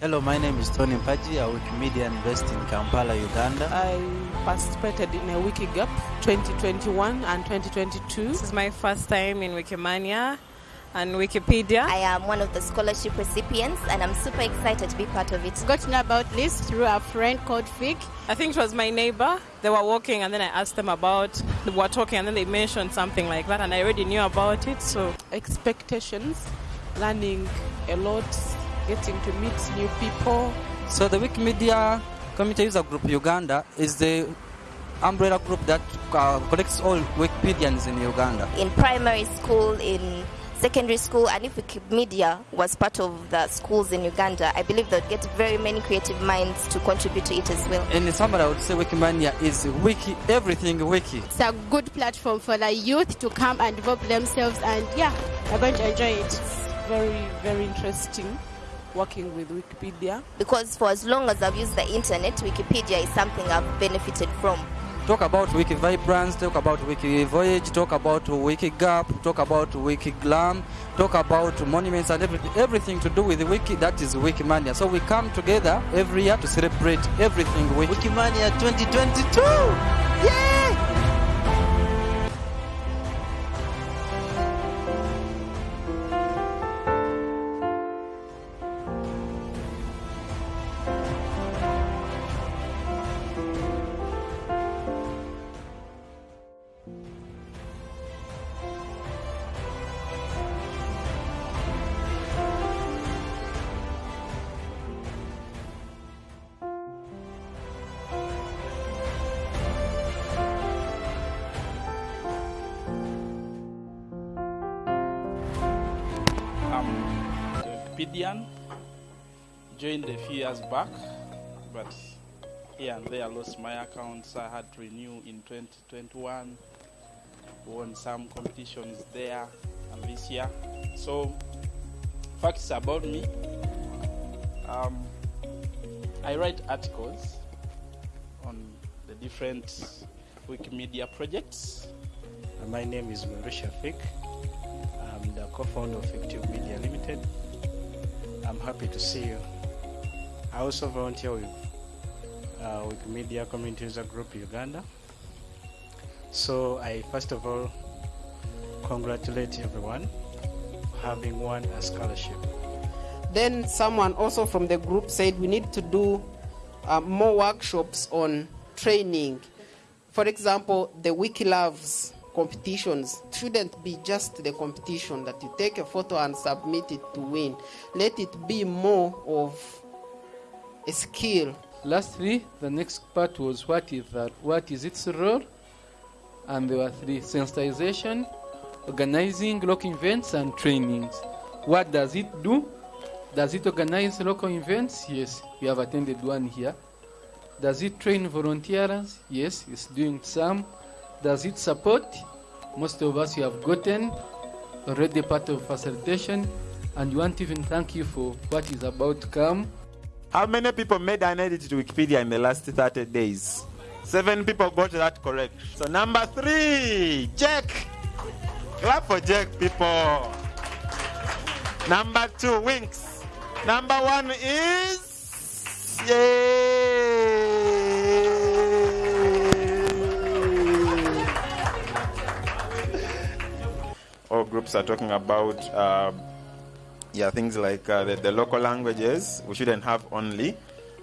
Hello, my name is Tony Mpaji, a Wikimedia invest in Kampala, Uganda. I participated in a Wikigap 2021 and 2022. This is my first time in Wikimania and Wikipedia. I am one of the scholarship recipients and I'm super excited to be part of it. Got to know about this through a friend called Vic. I think it was my neighbor. They were walking and then I asked them about, they were talking and then they mentioned something like that and I already knew about it. So Expectations, learning a lot, getting to meet new people. So the Wikimedia Community User Group Uganda is the umbrella group that uh, collects all Wikipedians in Uganda. In primary school, in secondary school, and if Wikimedia was part of the schools in Uganda, I believe they'd get very many creative minds to contribute to it as well. In summary, I would say Wikimania is wiki, everything wiki. It's a good platform for the youth to come and develop themselves, and yeah, they're going to enjoy it. It's Very, very interesting working with Wikipedia. Because for as long as I've used the internet, Wikipedia is something I've benefited from. Talk about Wiki Vibrance, talk about Wiki Voyage, talk about Wiki Gap, talk about Wiki Glam, talk about monuments and everything, everything to do with the Wiki, that is Wikimania. So we come together every year to celebrate everything Wiki. Wikimania 2022! Yay! A Joined a few years back, but here and there I lost my accounts. I had to renew in 2021. Won some competitions there and this year. So, facts about me. Um, I write articles on the different Wikimedia projects. My name is Maurice Fik. I'm the co-founder of Fictive Media Limited. I'm happy to see you. I also volunteer with uh, Wikimedia Community User Group Uganda. So I first of all congratulate everyone having won a scholarship. Then someone also from the group said we need to do uh, more workshops on training. For example, the Wiki Loves competitions shouldn't be just the competition that you take a photo and submit it to win. Let it be more of a skill. Lastly, the next part was what is that? What is its role? And there were three: sensitization, organizing local events, and trainings. What does it do? Does it organize local events? Yes, we have attended one here. Does it train volunteers? Yes, it's doing some. Does it support? Most of us you have gotten already part of facilitation, and we want to even thank you for what is about to come. How many people made an edit to Wikipedia in the last 30 days? Seven people got that correct. So number three, Jack. Clap for Jack, people. Number two, Winks. Number one is yay. Groups are talking about uh, yeah things like uh, the, the local languages. We shouldn't have only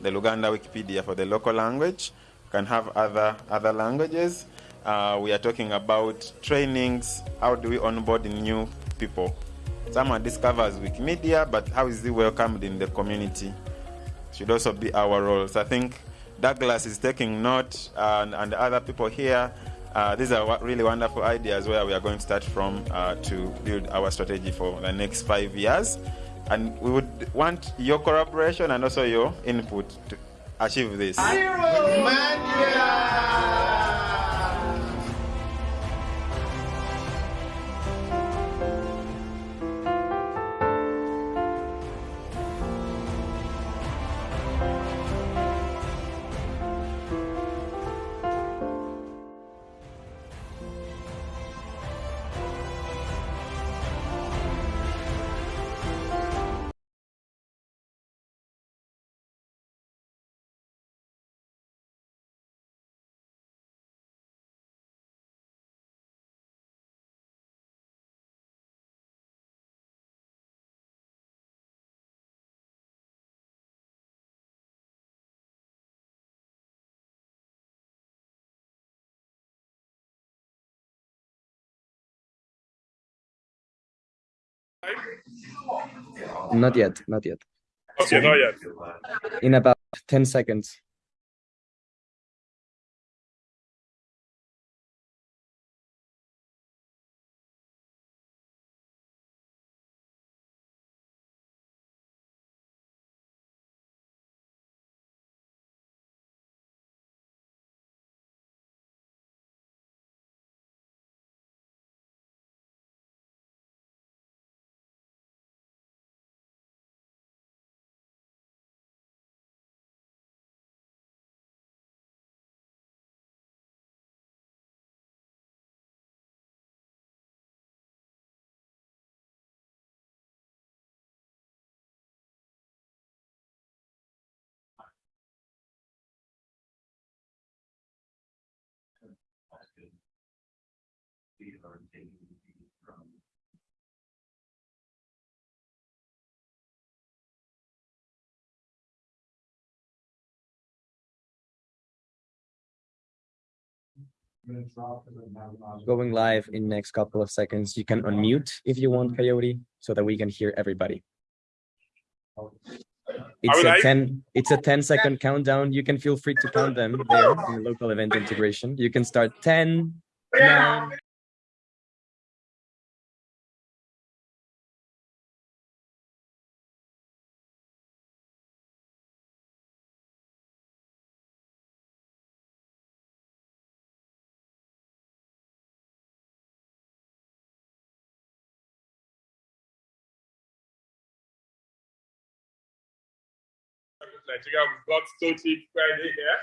the Luganda Wikipedia for the local language. We Can have other other languages. Uh, we are talking about trainings. How do we onboard new people? Someone discovers Wikimedia, but how is he welcomed in the community? Should also be our roles. I think Douglas is taking note, uh, and, and other people here. Uh, these are really wonderful ideas where we are going to start from uh, to build our strategy for the next five years. And we would want your collaboration and also your input to achieve this. Not yet, not yet. Okay, not yet. In about 10 seconds. Going live in next couple of seconds. You can unmute if you want, Coyote, so that we can hear everybody. It's a 10 it's a 10 second countdown. You can feel free to count them there in the local event integration. You can start 10, 9, Nigeria. We've got Tochi Friday here.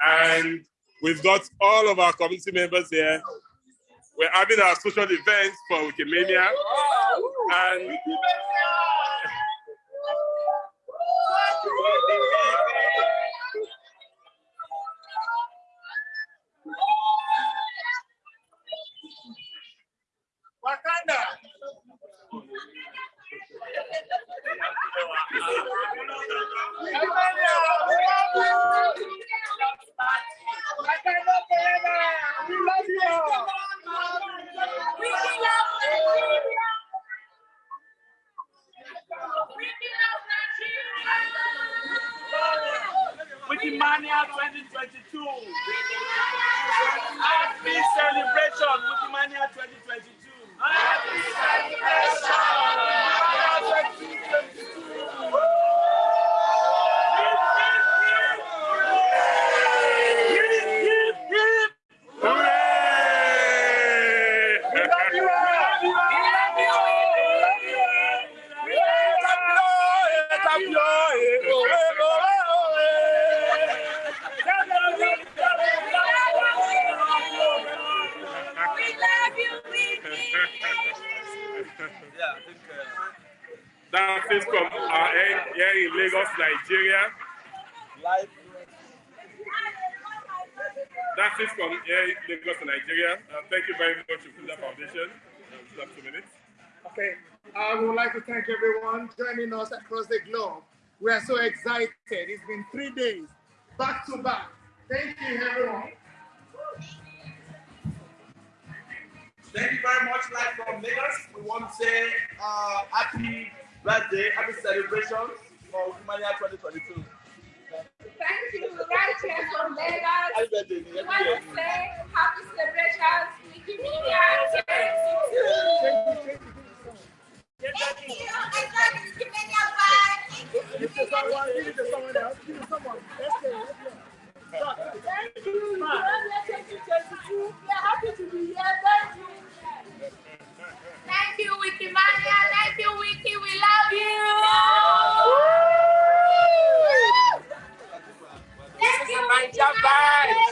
And we've got all of our community members here. We're having our social events for Wikimania. And Wikimania 2022. Happy celebration, Wikimania 2022. Happy celebration. That is from our end here in Lagos, Nigeria. That is from here in Lagos, Nigeria. Uh, thank you very much to Fuller Foundation. Uh, two minutes. Okay, I would like to thank everyone joining us across the globe. We are so excited. It's been three days, back to back. Thank you, everyone. Thank you very much, live from Lagos. We want to say uh, happy birthday, happy celebrations for Wikimania 2022. Thank you, right here from Lagos. Happy birthday. We want to say happy celebrations, Wikimedia 2022. Thank you. Enjoy the Wikimedia vibe. Thank you. Give it to someone, give it to someone else, give it to someone. Let's go, let's go. Thank you. Wikimedia 2022. We are happy to be here. Thank you. Niger